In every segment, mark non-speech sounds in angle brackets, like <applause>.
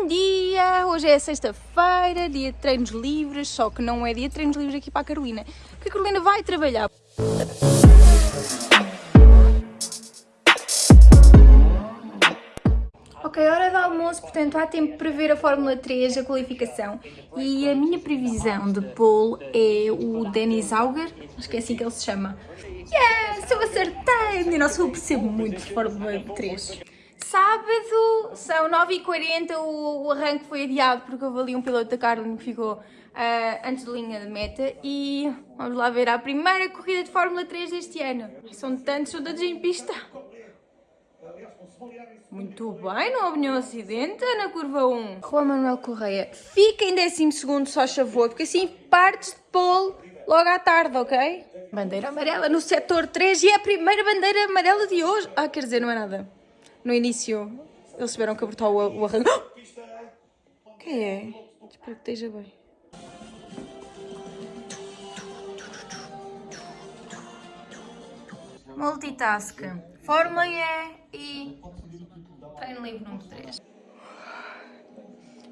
Bom dia! Hoje é sexta-feira, dia de treinos livres, só que não é dia de treinos livres aqui para a Carolina, porque a Carolina vai trabalhar. Ok, hora de almoço, portanto há tempo para ver a Fórmula 3, a qualificação. E a minha previsão de pole é o Dennis Auger, acho que é assim que ele se chama. Yes, eu acertei! Nossa, eu percebo muito de Fórmula 3. Sábado, são 9h40, o, o arranque foi adiado porque houve ali um piloto da Carlin que ficou uh, antes da linha de meta e vamos lá ver a primeira corrida de Fórmula 3 deste ano. São tantos, são todos em pista. Muito bem, não houve nenhum acidente na curva 1. Juan Manuel Correia, fica em 12 só favor, porque assim partes de pole logo à tarde, ok? Bandeira amarela no setor 3 e é a primeira bandeira amarela de hoje. Ah, quer dizer, não é nada. No início, eles tiveram que abortar o, o arranque. <gasps> Quem é? Espero que esteja bem. Multitask. Fórmula E e treino livre número 3.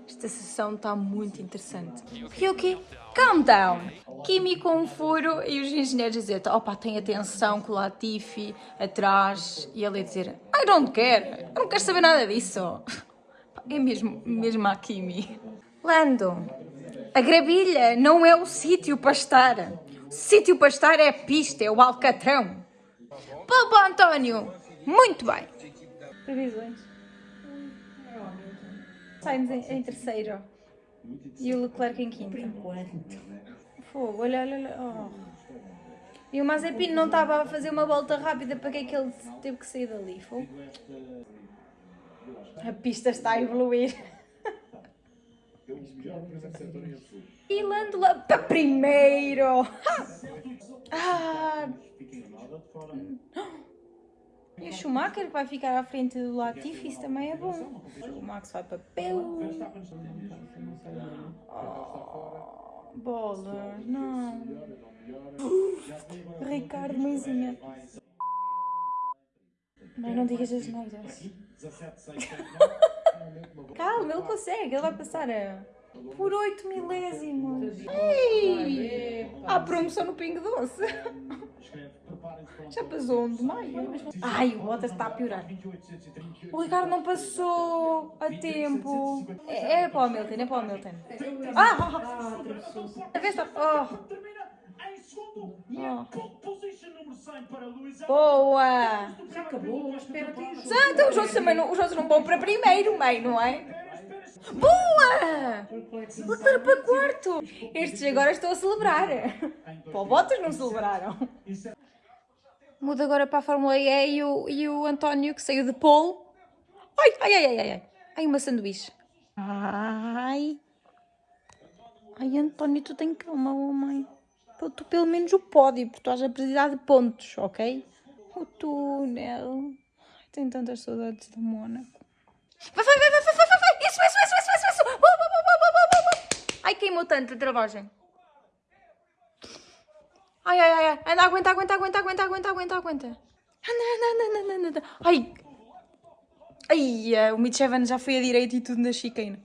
Esta sessão está muito interessante. E o quê? Calm down! Kimi com um furo e os engenheiros dizer opa, tem atenção com o Latifi atrás e ele dizer I don't care, eu não quero saber nada disso. <laughs> É mesmo, mesmo a Kimi. Lando, a gravilha não é o sítio para estar. O sítio para estar é a pista, é o alcatrão. Pô, António, muito bem. Previsões. Saímos em, em terceiro. E o Leclerc em quinto. Por enquanto. Fogo, olha, olha, olha. Oh. E o Mazepin não estava a fazer uma volta rápida, para que é que ele teve que sair dali? Fogo. A pista está a evoluir. e Lândola para primeiro! <laughs> Ah. E o Schumacher vai ficar à frente do Latifi, isso também é bom. O Max vai para Peu. Oh, bolas, não. Ricardo, mãezinha. Mas não digas as neiras. <laughs> Calma, ele consegue, ele vai passar a... por 8 milésimos. Ei! Há promoção no Pingo Doce. <laughs> Já passou um de maio. Ai, o Bottas está a piorar. O Ricardo não passou a tempo. É, é para o Hamilton, é para o Hamilton. Ah! A vez está... Oh. Oh. Boa! Já acabou, espera Ah, então os outros também não, os outros não vão para primeiro, meio, não é? Boa! Leclerc para quarto! Estes agora estão a celebrar. Para o Bottas não celebraram. Muda agora para a Fórmula E e o, e o António que saiu de pole. Ai, ai, ai, ai, ai. Ai, uma sanduíche. Ai. Ai, António, tu tem calma, homem. Tu pelo menos o pódio, porque tu estás a precisar de pontos, ok? O túnel. Tenho tantas saudades do Mónaco. Vai, vai, vai, vai, vai, vai, vai. Isso, isso, isso, isso, isso. Uh, Ai, queimou tanto a travagem. Ai, ai, ai, anda, aguenta, aguenta, aguenta, aguenta, aguenta, aguenta, aguenta. Anda, anda, anda, anda, anda. Ai. Ai, o Mitch Evans já foi à direita e tudo na chicane.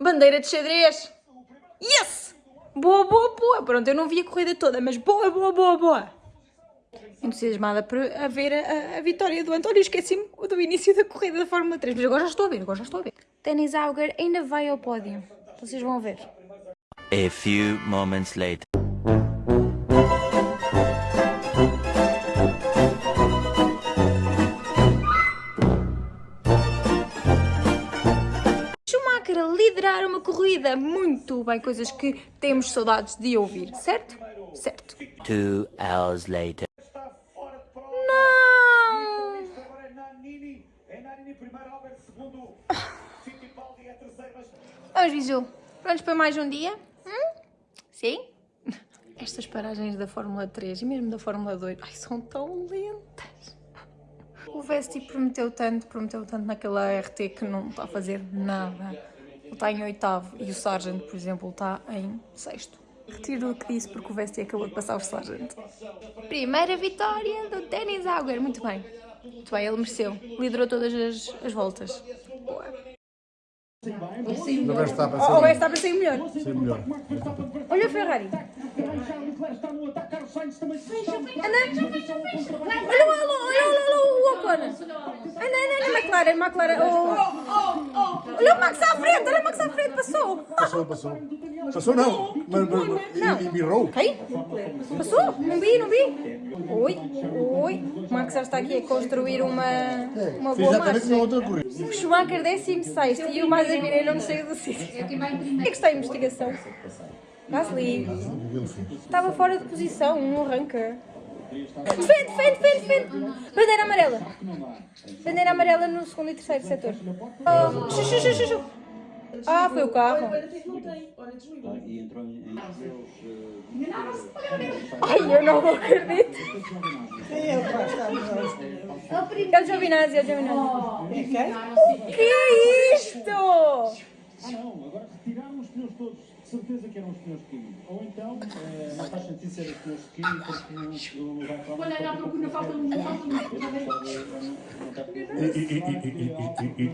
Bandeira de xadrez. Yes! Boa, boa, boa. Pronto, eu não vi a corrida toda, mas boa, boa, boa, boa. Entusiasmada por a ver a, a vitória do António. Esqueci-me do início da corrida da Fórmula 3, mas agora já estou a ver, agora já estou a ver. Dennis Auger ainda vai ao pódio. Vocês vão ver. A few moments later. Liderar uma corrida. Muito bem, coisas que temos saudades de ouvir, certo? Certo. Two hours later. Não! Vamos, Bisu. Prontos para mais um dia? Hum? Sim? Estas paragens da Fórmula 3 e mesmo da Fórmula 2 ai, são tão lentas. O Vesti prometeu tanto, prometeu tanto naquela RT que não está a fazer nada está em oitavo e o Sargent, por exemplo, está em sexto. Retiro o que disse porque o Vesti acabou de passar o Sargent. Primeira vitória do Dennis Auger, muito bem. Muito bem, ele mereceu. Liderou todas as, as voltas. Boa. O Verstappen Oh, o Verstappen melhor. ser melhor. Olha a Ferrari. Anda. Olha, olha, olha, olha, olha o Ocon. Anda, anda, anda, McLaren, McLaren. Oh. Olha o Max à frente, olha o Max à frente, passou. Passou, passou. Passou não, mas, mas, mas e, mirrou. Quem? Passou? Não vi, não vi. Oi, oi. O Max já está aqui a construir uma, uma boa marcha. outra corrida. O Schumacher 16 e o Mazepin não saiu do sítio. O que é que está a investigação? Gasly. Estava fora de posição, não arranca. Defende, defende, defende, defende. Bandeira amarela. Bandeira amarela no segundo e terceiro setor. Oh, xu, xu, xu, xu, xu. Ah, foi o carro. Ai, eu não acredito. É o Giovinazzi, é o Giovinazzi. O que é isto? Ah não, agora retiraram os pneus todos, certeza que eram os de Kimi. Ou então, eh, não faz sentido ser os de Kimi porque não- não vai para Olha, já procura, falta um,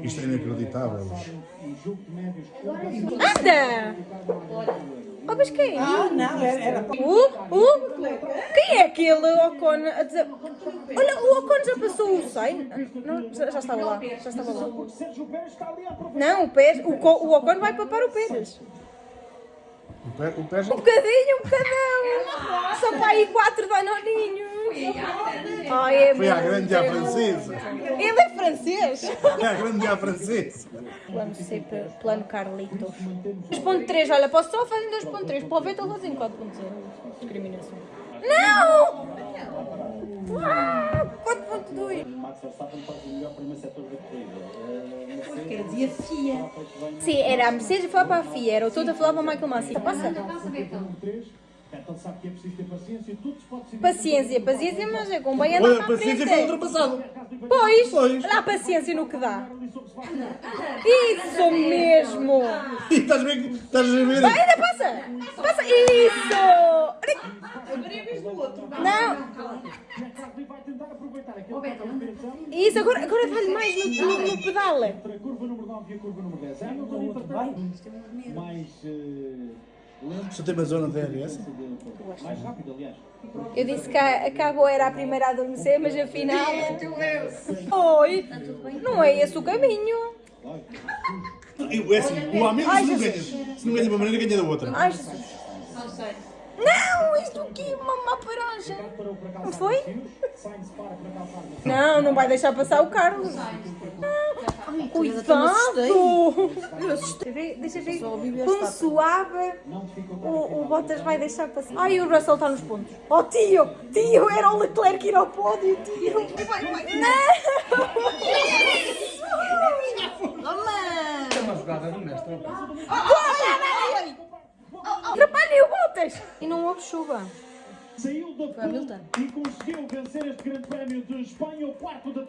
isto é inacreditável. Um jogo de médios Anda! Oh, mas quem? Ah, não, era, Uh, uh, quem é aquele Ocon a dizer... Olha, o Ocon já passou o Sainz? Não, já, já estava lá, já estava lá. Não, o Pérez, o, o Ocon vai papar o Pérez. O pé, o pé já... Um bocadinho, um bocadão. Só para aí quatro danoninhos. Ai, é Foi à grande à francesa. Ele é francês. É a grande à francesa. Plano C, plano Carlitos. 2.3, olha, posso só fazer em 2.3. Para o Vettel fazem 4.0. Discriminação. Não! Ah, 4.2. Max Verstappen faz o melhor primeiro setor da corrida. Quer dizer, FIA. bem Sim, era a Mercedes foi para a FIA, era o todo a falar para o Michael Massey. Passa. no 3. Então sabe que é preciso ter paciência, tudo se pode decidir. Paciência, paciência, mas é com bem andar para a a paciência foi frente. ultrapassado. Pois, a paciência no que dá. Isso mesmo. <laughs> E estás a ver? que- Estás a ver? Vai, ainda passa. Passa. Isso. Não. Vai tentar aproveitar aquele competição Isso, agora, agora vai mais no, no, no pedal. entre a curva número 9 e a curva número 10. Hamilton, entretanto, mais eh, Só tem uma zona de DRS? mais rápido, aliás. Eu disse que a, Cabo era a primeira a adormecer, mas afinal. Oi, não é esse o caminho. É assim, o Hamilton se não ganha, se não ganha de uma maneira, ganha da outra. Ai, Jesus. Não, isto aqui é uma má paragem. Não foi? Não, não vai deixar passar o Carlos. Ai, cuidado! Eu. Deixa ver. Com suave. O, o Bottas vai deixar passar. Ai, o Russell está nos pontos. Oh, tio! Tio, era o Leclerc ir ao pódio, tio! Não! Atrapalhem o Bottas! E houve chuva. Saiu da e conseguiu vencer este grande prémio de Espanha, o quarto da temporada.